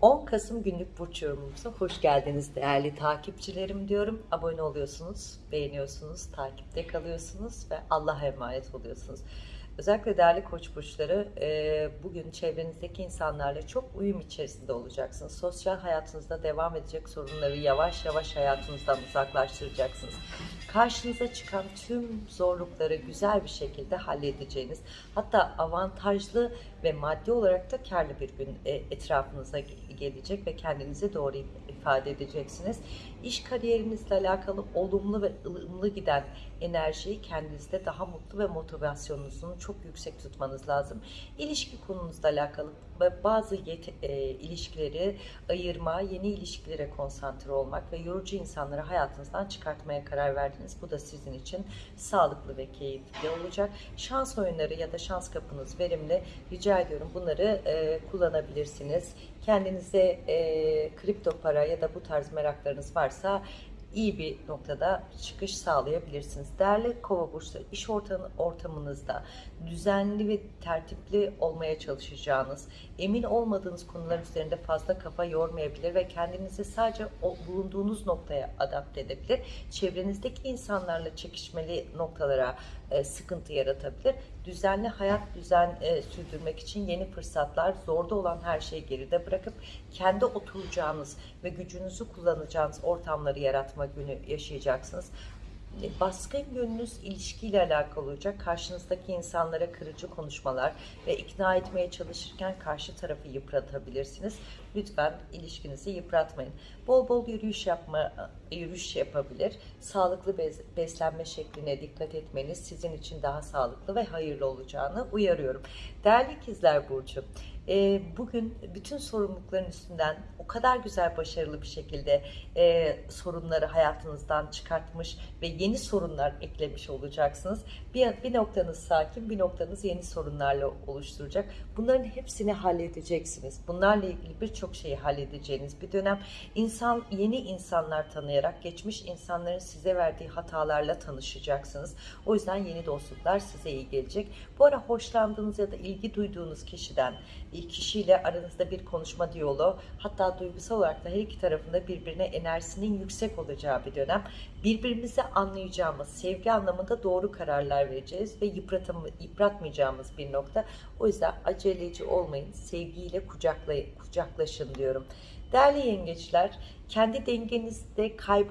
10 Kasım günlük burç yorumumuza hoş geldiniz değerli takipçilerim diyorum. Abone oluyorsunuz, beğeniyorsunuz, takipte kalıyorsunuz ve Allah'a emanet oluyorsunuz. Özellikle değerli koç burçları e, bugün çevrenizdeki insanlarla çok uyum içerisinde olacaksınız. Sosyal hayatınızda devam edecek sorunları yavaş yavaş hayatınızdan uzaklaştıracaksınız. Karşınıza çıkan tüm zorlukları güzel bir şekilde halledeceğiniz, hatta avantajlı ve maddi olarak da karlı bir gün e, etrafınıza ge- gelecek ve kendinizi doğru ifade edeceksiniz. İş kariyerinizle alakalı olumlu ve ılımlı giden enerjiyi kendinizde daha mutlu ve motivasyonunuzun çok yüksek tutmanız lazım. İlişki konunuzla alakalı bazı yet- e, ilişkileri ayırma, yeni ilişkilere konsantre olmak ve yorucu insanları hayatınızdan çıkartmaya karar verdiniz. Bu da sizin için sağlıklı ve keyifli olacak. Şans oyunları ya da şans kapınız verimli. Rica ediyorum bunları e, kullanabilirsiniz. Kendinize e, kripto para ya da bu tarz meraklarınız varsa iyi bir noktada çıkış sağlayabilirsiniz. Değerli kova burçları iş ortamı, ortamınızda düzenli ve tertipli olmaya çalışacağınız, emin olmadığınız konular üzerinde fazla kafa yormayabilir ve kendinizi sadece o bulunduğunuz noktaya adapte edebilir. Çevrenizdeki insanlarla çekişmeli noktalara e, sıkıntı yaratabilir. Düzenli hayat düzen e, sürdürmek için yeni fırsatlar, zorda olan her şeyi geride bırakıp kendi oturacağınız ve gücünüzü kullanacağınız ortamları yaratma günü yaşayacaksınız. E, Baskın yönünüz ilişkiyle alakalı olacak. Karşınızdaki insanlara kırıcı konuşmalar ve ikna etmeye çalışırken karşı tarafı yıpratabilirsiniz. Lütfen ilişkinizi yıpratmayın. Bol bol yürüyüş yapma, yürüyüş yapabilir. Sağlıklı beslenme şekline dikkat etmeniz sizin için daha sağlıklı ve hayırlı olacağını uyarıyorum. Değerli ikizler Burcu, e, bugün bütün sorumlulukların üstünden o kadar güzel başarılı bir şekilde e, sorunları hayatınızdan çıkartmış ve yeni sorunlar eklemiş olacaksınız. Bir, noktanız sakin, bir noktanız yeni sorunlarla oluşturacak. Bunların hepsini halledeceksiniz. Bunlarla ilgili birçok şeyi halledeceğiniz bir dönem. İnsan yeni insanlar tanıyarak geçmiş insanların size verdiği hatalarla tanışacaksınız. O yüzden yeni dostluklar size iyi gelecek. Bu ara hoşlandığınız ya da ilgi duyduğunuz kişiden, kişiyle aranızda bir konuşma diyaloğu, hatta duygusal olarak da her iki tarafında birbirine enerjisinin yüksek olacağı bir dönem. Birbirimizi anlayacağımız, sevgi anlamında doğru kararlar vereceğiz ve yıpratmayacağımız bir nokta. O yüzden aceleci olmayın, sevgiyle kucaklaşın diyorum. Değerli yengeçler, kendi dengenizde kayb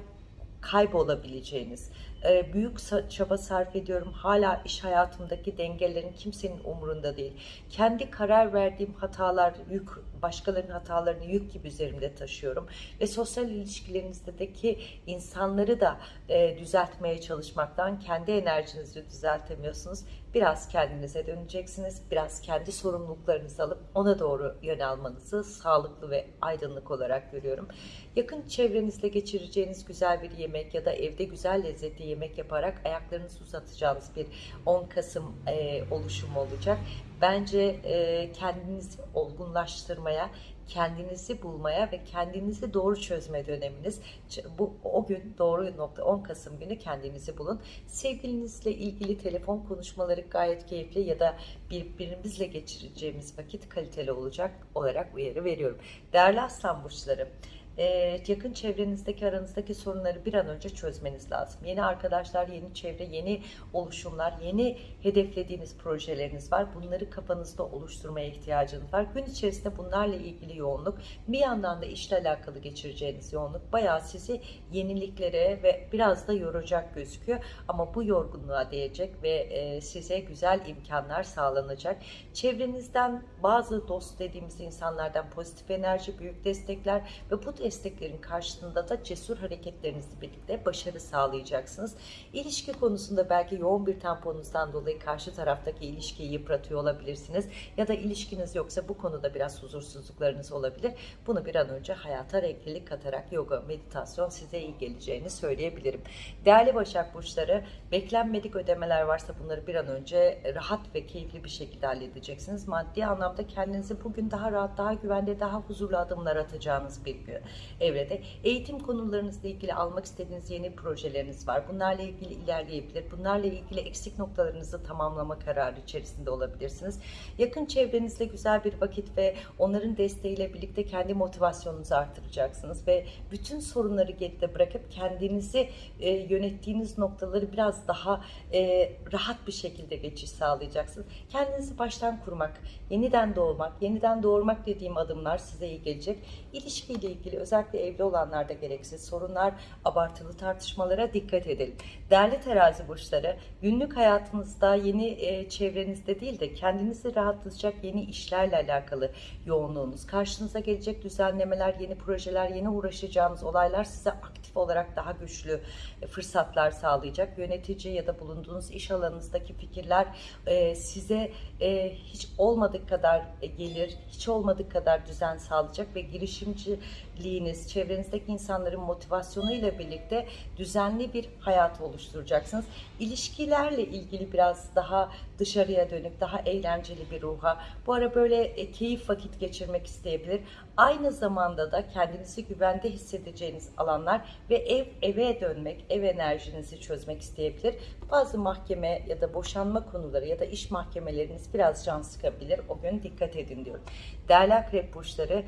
kaybolabileceğiniz, e, büyük çaba sarf ediyorum. Hala iş hayatımdaki dengelerin kimsenin umurunda değil. Kendi karar verdiğim hatalar yük, başkalarının hatalarını yük gibi üzerimde taşıyorum. Ve sosyal ilişkilerinizdeki insanları da e, düzeltmeye çalışmaktan kendi enerjinizi düzeltemiyorsunuz. Biraz kendinize döneceksiniz. Biraz kendi sorumluluklarınızı alıp ona doğru yön almanızı sağlıklı ve aydınlık olarak görüyorum. Yakın çevrenizle geçireceğiniz güzel bir yemek ya da evde güzel lezzetli yemek yaparak ayaklarınızı uzatacağınız bir 10 Kasım e, oluşumu olacak. Bence e, kendinizi olgunlaştırmaya, kendinizi bulmaya ve kendinizi doğru çözme döneminiz. Bu o gün doğru nokta 10 Kasım günü kendinizi bulun. Sevgilinizle ilgili telefon konuşmaları gayet keyifli ya da birbirimizle geçireceğimiz vakit kaliteli olacak olarak uyarı veriyorum. Değerli Aslan burçları, e, yakın çevrenizdeki aranızdaki sorunları bir an önce çözmeniz lazım. Yeni arkadaşlar, yeni çevre, yeni oluşumlar, yeni hedeflediğiniz projeleriniz var. Bunları kafanızda oluşturmaya ihtiyacınız var. Gün içerisinde bunlarla ilgili yoğunluk, bir yandan da işle alakalı geçireceğiniz yoğunluk bayağı sizi yeniliklere ve biraz da yoracak gözüküyor. Ama bu yorgunluğa değecek ve e, size güzel imkanlar sağlanacak. Çevrenizden bazı dost dediğimiz insanlardan pozitif enerji, büyük destekler ve bu desteklerin karşılığında da cesur hareketlerinizle birlikte başarı sağlayacaksınız. İlişki konusunda belki yoğun bir temponuzdan dolayı karşı taraftaki ilişkiyi yıpratıyor olabilirsiniz. Ya da ilişkiniz yoksa bu konuda biraz huzursuzluklarınız olabilir. Bunu bir an önce hayata renklilik katarak yoga, meditasyon size iyi geleceğini söyleyebilirim. Değerli Başak Burçları, beklenmedik ödemeler varsa bunları bir an önce rahat ve keyifli bir şekilde halledeceksiniz. Maddi anlamda kendinizi bugün daha rahat, daha güvende, daha huzurlu adımlar atacağınız bir gün. Evrede. Eğitim konularınızla ilgili almak istediğiniz yeni projeleriniz var. Bunlarla ilgili ilerleyebilir. Bunlarla ilgili eksik noktalarınızı tamamlama kararı içerisinde olabilirsiniz. Yakın çevrenizle güzel bir vakit ve onların desteğiyle birlikte kendi motivasyonunuzu artıracaksınız ve bütün sorunları geride bırakıp kendinizi e, yönettiğiniz noktaları biraz daha e, rahat bir şekilde geçiş sağlayacaksınız. Kendinizi baştan kurmak, yeniden doğmak, yeniden doğurmak dediğim adımlar size iyi gelecek. İlişkiyle ilgili özellikle evli olanlarda gereksiz sorunlar, abartılı tartışmalara dikkat edelim. Değerli terazi burçları, günlük hayatınızda yeni e, çevrenizde değil de kendinizi rahatlatacak yeni işlerle alakalı yoğunluğunuz, karşınıza gelecek düzenlemeler, yeni projeler, yeni uğraşacağınız olaylar size aktif olarak daha güçlü e, fırsatlar sağlayacak. Yönetici ya da bulunduğunuz iş alanınızdaki fikirler e, size e, hiç olmadık kadar gelir, hiç olmadık kadar düzen sağlayacak ve girişimciliğiniz, çevrenizdeki insanların motivasyonuyla birlikte düzenli bir hayat oluşturacaksınız. İlişkilerle ilgili biraz daha dışarıya dönük, daha eğlenceli bir ruha, bu ara böyle keyif vakit geçirmek isteyebilir. Aynı zamanda da kendinizi güvende hissedeceğiniz alanlar ve ev eve dönmek, ev enerjinizi çözmek isteyebilir. Bazı mahkeme ya da boşanma konuları ya da iş mahkemeleriniz biraz can sıkabilir. O gün dikkat edin diyorum. Değerli akrep burçları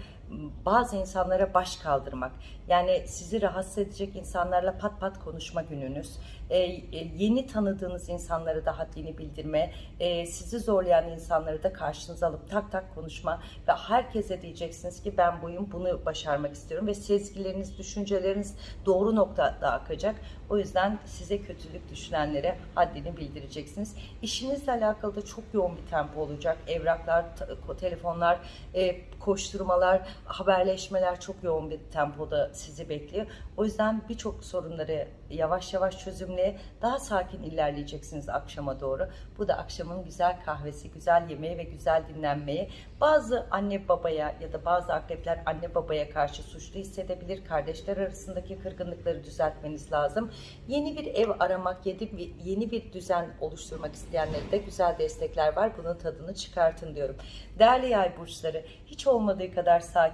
bazı insanlara baş kaldırmak yani sizi rahatsız edecek insanlarla pat pat konuşma gününüz ee, e, yeni tanıdığınız insanlara da haddini bildirme e, sizi zorlayan insanları da karşınıza alıp tak tak konuşma ve herkese diyeceksiniz ki ben buyum bunu başarmak istiyorum ve sezgileriniz düşünceleriniz doğru noktada akacak. O yüzden size kötülük düşünenlere haddini bildireceksiniz. İşinizle alakalı da çok yoğun bir tempo olacak. Evraklar telefonlar e, koşturmalar haberleşmeler çok yoğun bir tempoda sizi bekliyor. O yüzden birçok sorunları yavaş yavaş çözümleye daha sakin ilerleyeceksiniz akşama doğru. Bu da akşamın güzel kahvesi, güzel yemeği ve güzel dinlenmeyi. Bazı anne babaya ya da bazı akrepler anne babaya karşı suçlu hissedebilir. Kardeşler arasındaki kırgınlıkları düzeltmeniz lazım. Yeni bir ev aramak, yeni bir düzen oluşturmak isteyenlere de güzel destekler var. Bunun tadını çıkartın diyorum. Değerli yay burçları, hiç olmadığı kadar sakin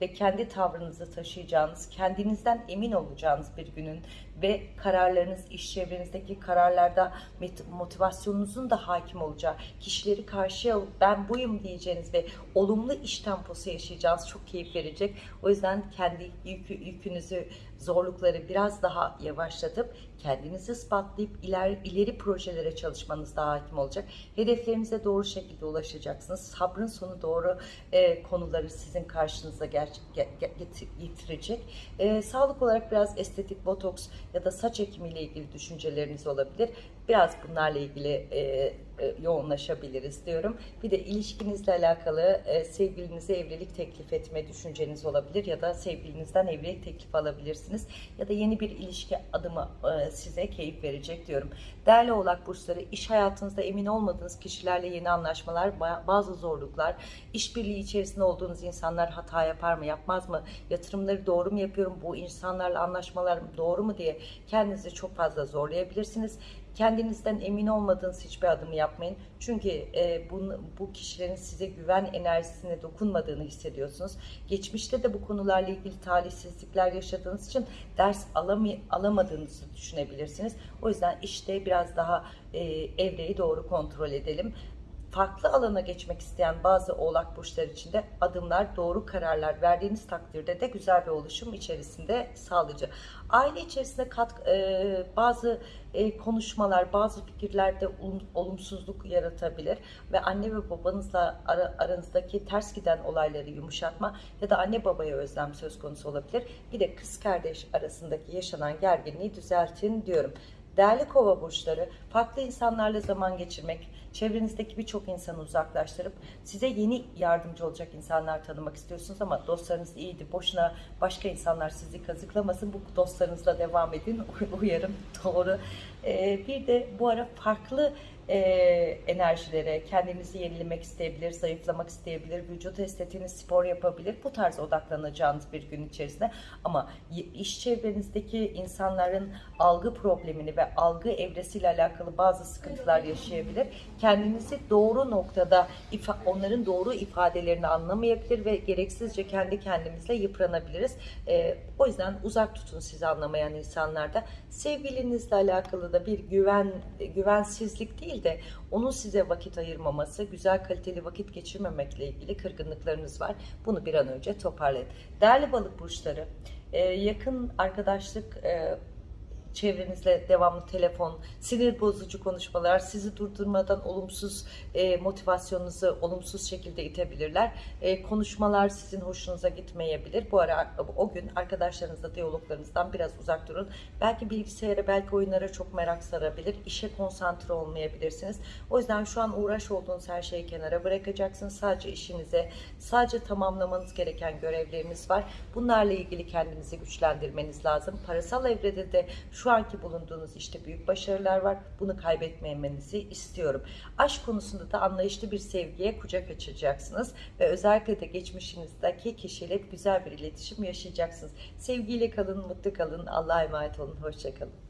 ve kendi tavrınızı taşıyacağınız, kendinizden emin olacağınız bir günün ve kararlarınız, iş çevrenizdeki kararlarda motivasyonunuzun da hakim olacağı, kişileri karşıya alıp ben buyum diyeceğiniz ve olumlu iş temposu yaşayacağınız çok keyif verecek. O yüzden kendi yükü, yükünüzü, zorlukları biraz daha yavaşlatıp kendinizi ispatlayıp iler, ileri projelere çalışmanız daha hakim olacak. Hedeflerinize doğru şekilde ulaşacaksınız. Sabrın sonu doğru e, konuları sizin karşınıza ger, get, get, getirecek. E, sağlık olarak biraz estetik, botoks ya da saç ekimiyle ilgili düşünceleriniz olabilir. Biraz bunlarla ilgili e, yoğunlaşabiliriz diyorum. Bir de ilişkinizle alakalı e, sevgilinize evlilik teklif etme düşünceniz olabilir ya da sevgilinizden evlilik teklif alabilirsiniz. Ya da yeni bir ilişki adımı e, size keyif verecek diyorum. Değerli oğlak burçları iş hayatınızda emin olmadığınız kişilerle yeni anlaşmalar, bazı zorluklar, işbirliği içerisinde olduğunuz insanlar hata yapar mı yapmaz mı, yatırımları doğru mu yapıyorum, bu insanlarla anlaşmalar doğru mu diye kendinizi çok fazla zorlayabilirsiniz. Kendinizden emin olmadığınız hiçbir adımı yapmayın. Çünkü e, bu, bu kişilerin size güven enerjisine dokunmadığını hissediyorsunuz. Geçmişte de bu konularla ilgili talihsizlikler yaşadığınız için ders alamay alamadığınızı düşünebilirsiniz. O yüzden işte biraz daha e, evreyi doğru kontrol edelim farklı alana geçmek isteyen bazı oğlak burçları için de adımlar, doğru kararlar verdiğiniz takdirde de güzel bir oluşum içerisinde sağlayıcı. Aile içerisinde kat, e, bazı e, konuşmalar, bazı fikirlerde olumsuzluk yaratabilir ve anne ve babanızla ara, aranızdaki ters giden olayları yumuşatma ya da anne babaya özlem söz konusu olabilir. Bir de kız kardeş arasındaki yaşanan gerginliği düzeltin diyorum. Değerli kova burçları, farklı insanlarla zaman geçirmek, çevrenizdeki birçok insanı uzaklaştırıp size yeni yardımcı olacak insanlar tanımak istiyorsunuz ama dostlarınız iyiydi. Boşuna başka insanlar sizi kazıklamasın. Bu dostlarınızla devam edin. Uyarım doğru. Ee, bir de bu ara farklı e, enerjilere, kendinizi yenilemek isteyebilir, zayıflamak isteyebilir, vücut estetiğiniz spor yapabilir. Bu tarz odaklanacağınız bir gün içerisinde. Ama iş çevrenizdeki insanların algı problemini ve algı evresiyle alakalı bazı sıkıntılar yaşayabilir. Kendinizi doğru noktada onların doğru ifadelerini anlamayabilir ve gereksizce kendi kendimizle yıpranabiliriz. Ee, o yüzden uzak tutun sizi anlamayan insanlarda. Sevgilinizle alakalı da bir güven güvensizlik değil de onun size vakit ayırmaması, güzel kaliteli vakit geçirmemekle ilgili kırgınlıklarınız var. Bunu bir an önce toparlayın. Değerli balık burçları, e, yakın arkadaşlık e, çevrenizle devamlı telefon, sinir bozucu konuşmalar sizi durdurmadan olumsuz e, motivasyonunuzu olumsuz şekilde itebilirler. E, konuşmalar sizin hoşunuza gitmeyebilir. Bu ara o gün arkadaşlarınızla diyaloglarınızdan biraz uzak durun. Belki bilgisayara, belki oyunlara çok merak sarabilir. İşe konsantre olmayabilirsiniz. O yüzden şu an uğraş olduğunuz her şeyi kenara bırakacaksınız. Sadece işinize, sadece tamamlamanız gereken görevleriniz var. Bunlarla ilgili kendinizi güçlendirmeniz lazım. Parasal evrede de şu anki bulunduğunuz işte büyük başarılar var. Bunu kaybetmemenizi istiyorum. Aşk konusunda da anlayışlı bir sevgiye kucak açacaksınız ve özellikle de geçmişinizdeki kişiyle güzel bir iletişim yaşayacaksınız. Sevgiyle kalın, mutlu kalın. Allah'a emanet olun. Hoşçakalın.